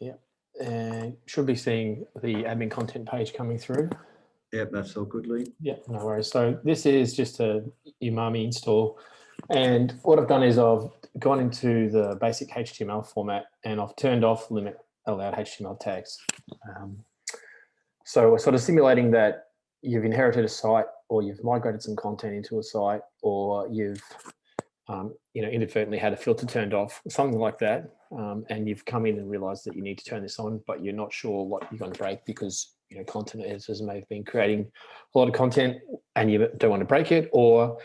Yeah, and should be seeing the admin content page coming through. Yep, that's all good, Lee. Yeah, no worries. So this is just a Umami install. And what I've done is I've gone into the basic HTML format and I've turned off limit allowed HTML tags. Um, so we're sort of simulating that you've inherited a site or you've migrated some content into a site or you've um, you know, inadvertently had a filter turned off, something like that. Um, and you've come in and realized that you need to turn this on, but you're not sure what you're going to break because you know content editors may have been creating a lot of content and you don't want to break it, or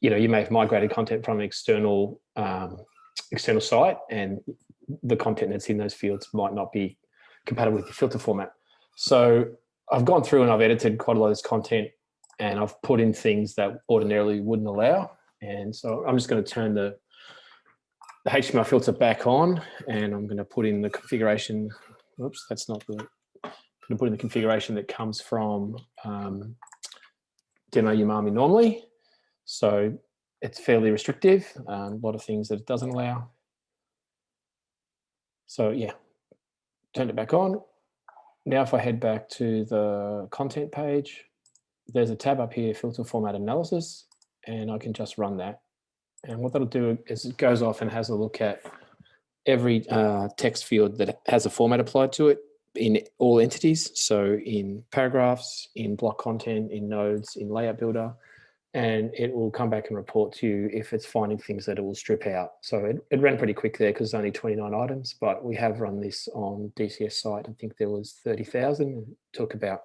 you know you may have migrated content from an external um, external site and the content that's in those fields might not be compatible with your filter format. So I've gone through and I've edited quite a lot of this content and I've put in things that ordinarily wouldn't allow. And so I'm just going to turn the, the HTML filter back on and I'm going to put in the configuration. Oops, that's not the, I'm going to put in the configuration that comes from um, Demo Umami normally. So it's fairly restrictive, um, a lot of things that it doesn't allow. So yeah, turned it back on. Now if I head back to the content page, there's a tab up here, filter format analysis, and I can just run that. And what that'll do is it goes off and has a look at every uh, text field that has a format applied to it in all entities. So in paragraphs, in block content, in nodes, in layout builder, and it will come back and report to you if it's finding things that it will strip out. So it, it ran pretty quick there because it's only 29 items, but we have run this on DCS site. I think there was 30,000 It took about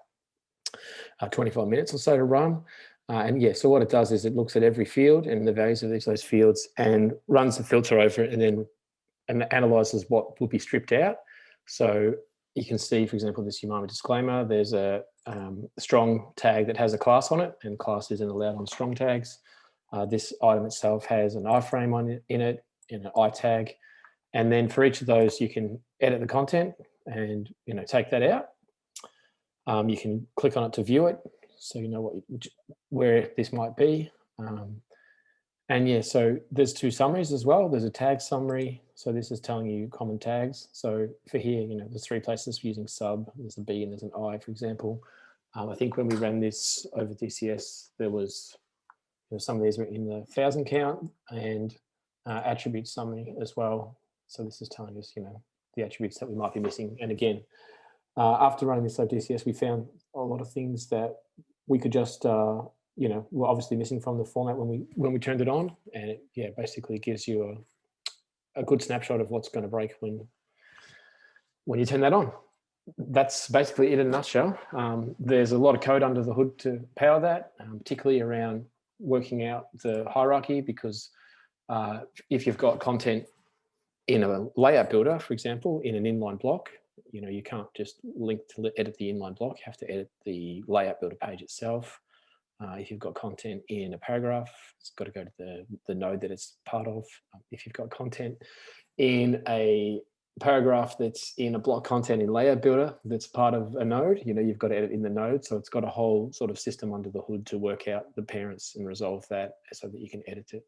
uh, 25 minutes or so to run. Uh, and yeah, so what it does is it looks at every field and the values of each of those fields and runs the filter over it and then and analyzes what will be stripped out. So you can see, for example, this Umami disclaimer, there's a um, strong tag that has a class on it and class isn't allowed on strong tags. Uh, this item itself has an iframe on it, in it, in an i tag. And then for each of those, you can edit the content and you know take that out. Um, you can click on it to view it, so you know what which, where this might be. Um, and yeah, so there's two summaries as well. There's a tag summary. So this is telling you common tags. So for here, you know, there's three places for using sub. There's a B and there's an I, for example. Um, I think when we ran this over DCS, there was you know, some of these were in the thousand count and uh, attribute summary as well. So this is telling us, you know, the attributes that we might be missing. And again, uh, after running this DCS, we found a lot of things that we could just uh, you know, we're obviously missing from the format when we when we turned it on, and it yeah basically gives you a a good snapshot of what's going to break when when you turn that on. That's basically it in a nutshell. Um, there's a lot of code under the hood to power that, um, particularly around working out the hierarchy because uh, if you've got content in a layout builder, for example, in an inline block, you know, you can't just link to edit the inline block, you have to edit the layout builder page itself. Uh, if you've got content in a paragraph, it's got to go to the, the node that it's part of. Um, if you've got content in a paragraph that's in a block content in layout builder that's part of a node, you know, you've got to edit in the node. So it's got a whole sort of system under the hood to work out the parents and resolve that so that you can edit it